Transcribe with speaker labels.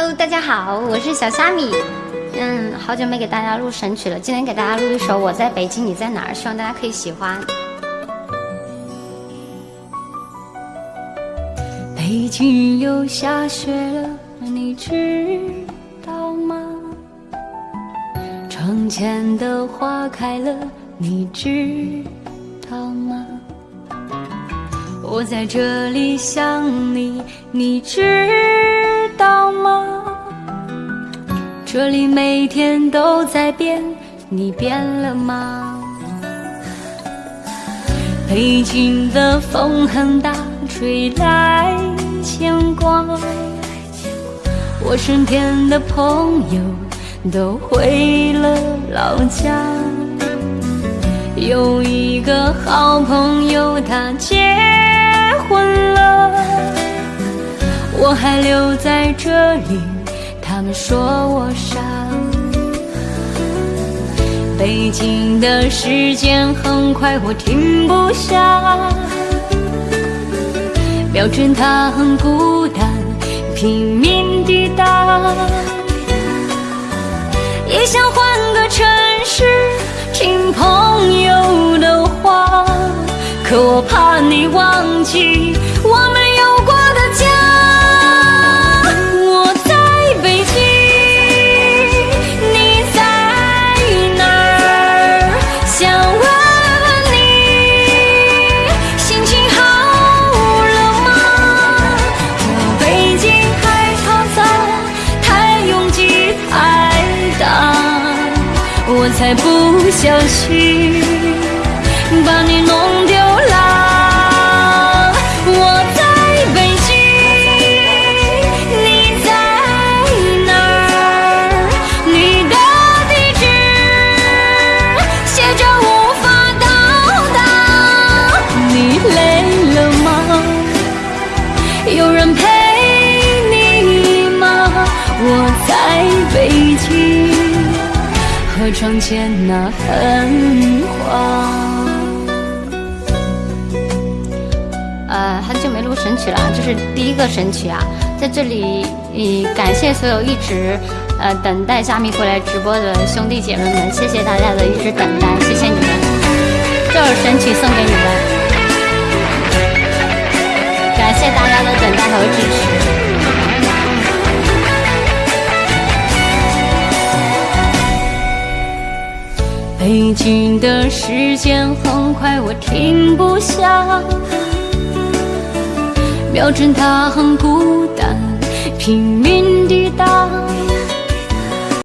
Speaker 1: Hello，大家好，我是小虾米。嗯，好久没给大家录神曲了，今天给大家录一首《我在北京，你在哪儿》，希望大家可以喜欢。北京又下雪了，你知道吗？窗前的花开了，你知道吗？我在这里想你，你知这里每天都在变，你变了吗？北京的风很大，吹来牵挂。我身边的朋友都回了老家，有一个好朋友他结婚了，我还留在这里，他们说我傻。北京的时间很快，我停不下。秒针它很孤单，拼命抵达。也想换个城才不小心把你弄丢了。我在北京，你在哪儿？你的地址写着无法到达。你累了吗？有人陪你吗？我在北京，窗前那盆花。呃，很久没录神曲了，这是第一个神曲啊，在这里，呃，感谢所有一直呃等待虾米回来直播的兄弟姐妹们，谢谢大家的一直等待，谢谢你们，这首神曲送给你们，感谢大家的等待和支持。北京的时间很快，我停不下。瞄准它很孤单，拼命。